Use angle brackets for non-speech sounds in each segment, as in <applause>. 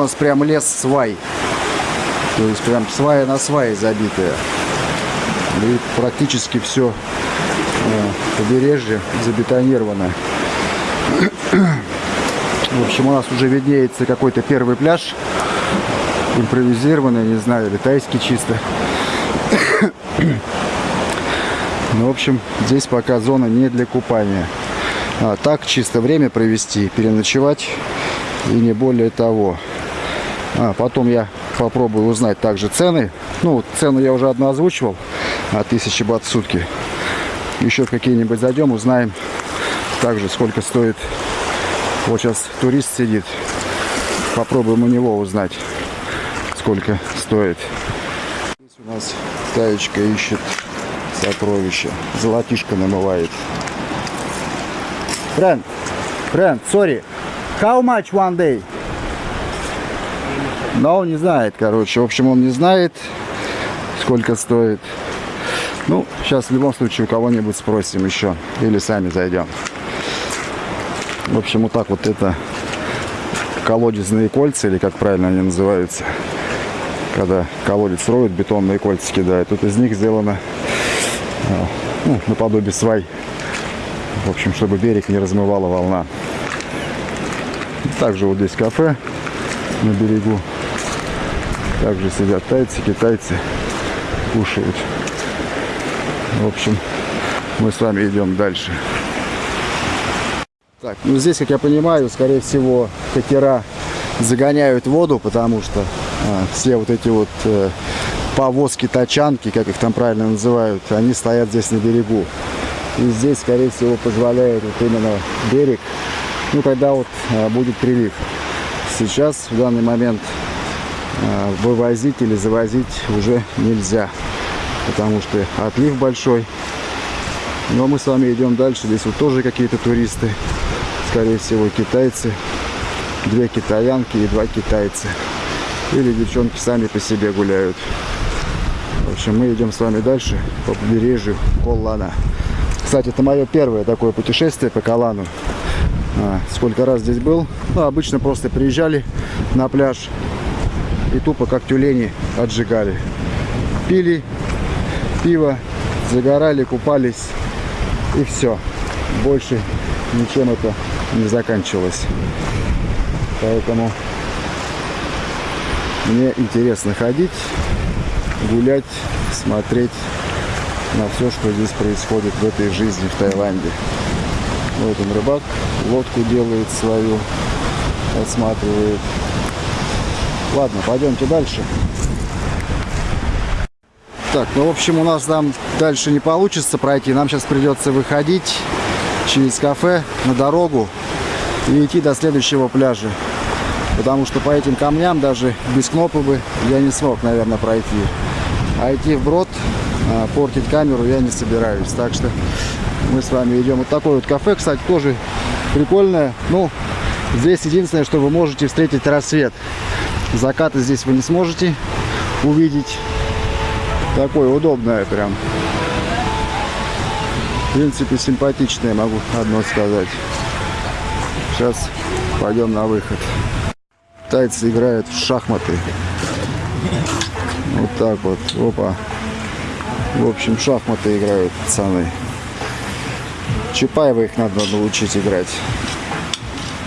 Нас прям лес свай. То есть прям свая на свае забитая. И практически все побережье забетонировано. В общем, у нас уже виднеется какой-то первый пляж. Импровизированный, не знаю, или тайский чисто. Ну, в общем, здесь пока зона не для купания. А, так, чисто время провести, переночевать и не более того. А, потом я попробую узнать также цены. Ну, цену я уже одну озвучивал. 1000 бат в сутки. Еще какие-нибудь зайдем, узнаем также, сколько стоит. Вот сейчас турист сидит. Попробуем у него узнать, сколько стоит. Здесь у нас таечка ищет сокровища. Золотишко намывает. Friend, friend, sorry. How much one day? Но он не знает, короче. В общем, он не знает, сколько стоит. Ну, сейчас в любом случае у кого-нибудь спросим еще. Или сами зайдем. В общем, вот так вот это колодезные кольца, или как правильно они называются. Когда колодец строят, бетонные кольца кидают. Тут из них сделано а, ну, наподобие свай. В общем, чтобы берег не размывала волна. Также вот здесь кафе на берегу. Также сидят тайцы, китайцы, кушают. В общем, мы с вами идем дальше. Так, ну здесь, как я понимаю, скорее всего, катера загоняют воду, потому что а, все вот эти вот э, повозки, тачанки, как их там правильно называют, они стоят здесь на берегу. И здесь, скорее всего, позволяет вот именно берег, ну, когда вот а, будет прилив. Сейчас, в данный момент, вывозить или завозить уже нельзя потому что отлив большой. Но мы с вами идем дальше. Здесь вот тоже какие-то туристы, скорее всего, китайцы. Две китаянки и два китайца. Или девчонки сами по себе гуляют. В общем, мы идем с вами дальше по побережью Коллана. Кстати, это мое первое такое путешествие по Колану. А, сколько раз здесь был. Ну, обычно просто приезжали на пляж и тупо как тюлени отжигали. Пили пиво, загорали, купались и все. Больше ничем это не заканчивалось. Поэтому мне интересно ходить, гулять, смотреть на все, что здесь происходит в этой жизни в Таиланде. Вот он рыбак, лодку делает свою, осматривает. Ладно, пойдемте дальше. Так, ну, в общем, у нас там дальше не получится пройти. Нам сейчас придется выходить через кафе на дорогу и идти до следующего пляжа. Потому что по этим камням даже без кнопы бы я не смог, наверное, пройти. А идти вброд, а, портить камеру я не собираюсь. Так что мы с вами идем. Вот такое вот кафе, кстати, тоже прикольное. Ну, здесь единственное, что вы можете встретить рассвет. Закаты здесь вы не сможете увидеть. Такое удобное прям. В принципе, симпатичное, могу одно сказать. Сейчас пойдем на выход. Тайцы играют в шахматы. Вот так вот. Опа. В общем, шахматы играют пацаны. Чапаева их надо научить играть.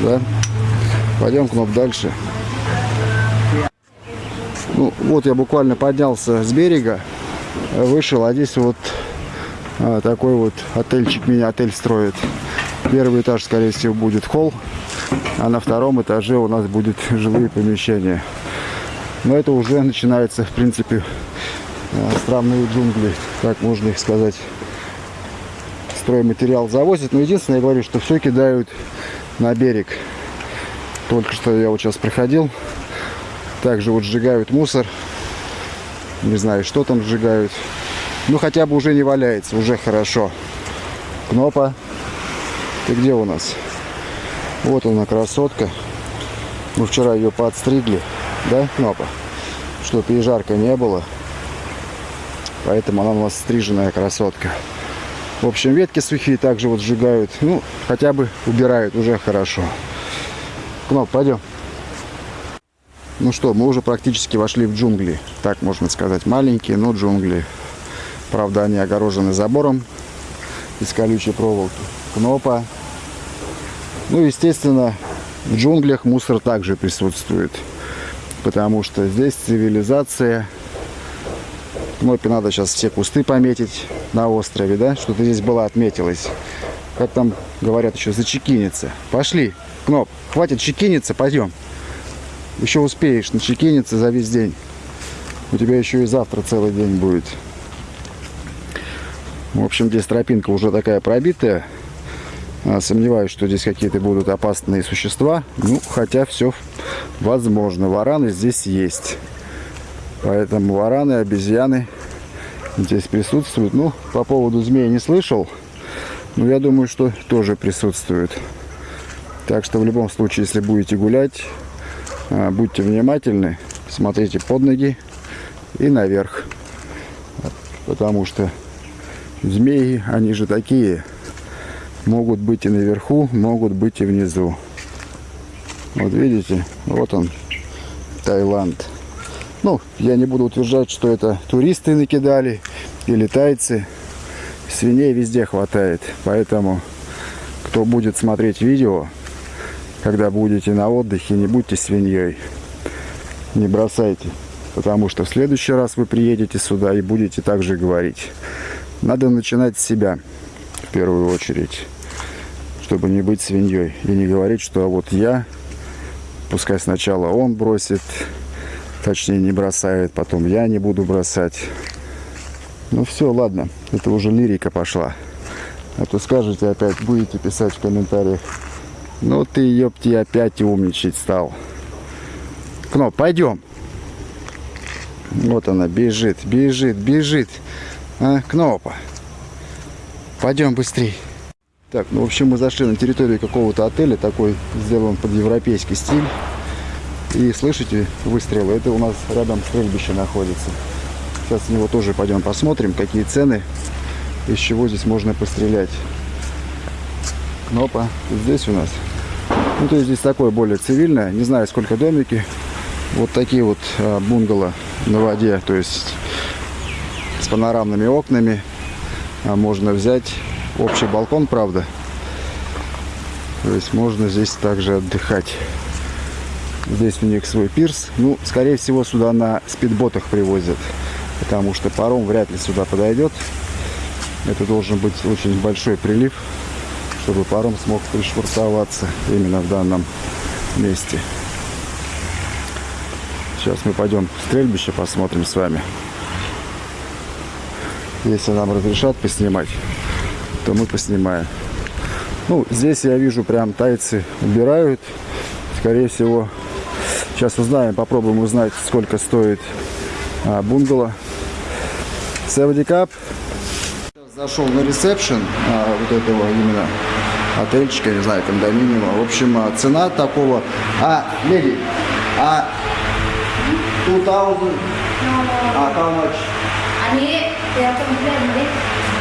Да? Пойдем, Кноп, дальше. Ну, вот я буквально поднялся с берега, вышел, а здесь вот а, такой вот отельчик меня отель строит. Первый этаж, скорее всего, будет холл, а на втором этаже у нас будет жилые помещения. Но это уже начинается, в принципе, а, странные джунгли, как можно их сказать. Стройматериал завозят, но единственное, я говорю, что все кидают на берег. Только что я вот сейчас приходил, также вот сжигают мусор. Не знаю, что там сжигают. Ну, хотя бы уже не валяется, уже хорошо. Кнопа, ты где у нас? Вот она, красотка. Мы вчера ее подстригли, да, Кнопа? Чтобы ей жарко не было. Поэтому она у нас стриженная красотка. В общем, ветки сухие также вот сжигают. Ну, хотя бы убирают, уже хорошо. Кноп, пойдем. Ну что, мы уже практически вошли в джунгли. Так можно сказать. Маленькие, но джунгли. Правда, они огорожены забором из колючей проволоки. Кнопа. Ну, естественно, в джунглях мусор также присутствует. Потому что здесь цивилизация. Кнопе надо сейчас все кусты пометить на острове, да? Что-то здесь было отметилось. Как там говорят еще, зачекиниться. Пошли, Кноп, хватит чекиниться, пойдем. Еще успеешь начекиниться за весь день. У тебя еще и завтра целый день будет. В общем, здесь тропинка уже такая пробитая. А, сомневаюсь, что здесь какие-то будут опасные существа. Ну, хотя все возможно. Вараны здесь есть. Поэтому вараны, обезьяны здесь присутствуют. Ну, по поводу змеи не слышал. Но я думаю, что тоже присутствуют. Так что в любом случае, если будете гулять, будьте внимательны, смотрите под ноги и наверх. Потому что змеи, они же такие, могут быть и наверху, могут быть и внизу. Вот видите, вот он, Таиланд. Ну, я не буду утверждать, что это туристы накидали или тайцы. Свиней везде хватает, поэтому кто будет смотреть видео, когда будете на отдыхе, не будьте свиньей. Не бросайте. Потому что в следующий раз вы приедете сюда и будете также говорить. Надо начинать с себя в первую очередь. Чтобы не быть свиньей. И не говорить, что а вот я, пускай сначала он бросит, точнее не бросает, потом я не буду бросать. Ну все, ладно, это уже лирика пошла. А то скажете опять, будете писать в комментариях, ну ты, ёпти, опять умничать стал. Кноп, пойдем. Вот она бежит, бежит, бежит. А, Кнопа. Пойдем быстрей. Так, ну в общем мы зашли на территорию какого-то отеля, такой сделан под европейский стиль. И слышите выстрелы? Это у нас рядом стрельбище находится. Сейчас в него тоже пойдем посмотрим, какие цены, из чего здесь можно пострелять. Кнопа здесь у нас ну, то есть здесь такое более цивильное. Не знаю, сколько домики. Вот такие вот а, бунгало на воде. То есть с панорамными окнами. А можно взять общий балкон, правда. То есть можно здесь также отдыхать. Здесь у них свой пирс. Ну, скорее всего, сюда на спидботах привозят. Потому что паром вряд ли сюда подойдет. Это должен быть очень большой прилив чтобы паром смог пришвартоваться именно в данном месте. Сейчас мы пойдем в стрельбище, посмотрим с вами. Если нам разрешат поснимать, то мы поснимаем. Ну, здесь я вижу, прям тайцы убирают. Скорее всего, сейчас узнаем, попробуем узнать, сколько стоит а, бунгало. 70 кап. Зашел на ресепшн а, вот этого именно отельчика, не знаю, кондоминиума. В общем, а, цена такого... А, леди, а 2000... А, how much? Они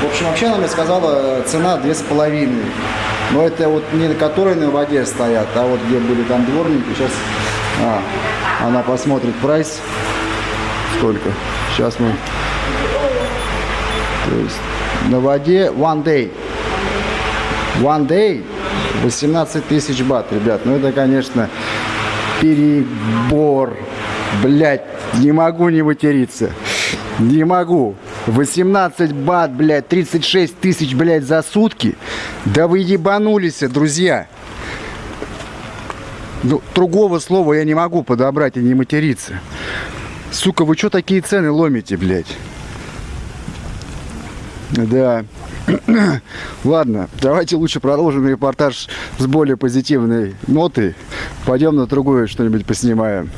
В общем, вообще она мне сказала, цена две с половиной. Но это вот не которые на воде стоят, а вот где были там дворники. Сейчас а, она посмотрит прайс. Сколько? Сейчас мы... То есть на воде one day. One day 18 тысяч бат, ребят. Ну это, конечно, перебор. Блять, не могу не материться. Не могу. 18 бат, блядь, 36 тысяч, блядь, за сутки. Да вы ебанулись, друзья. Ну, другого слова я не могу подобрать и не материться. Сука, вы что такие цены ломите, блядь? Да. <clears throat> Ладно, давайте лучше продолжим репортаж с более позитивной ноты. Пойдем на другое что-нибудь поснимаем.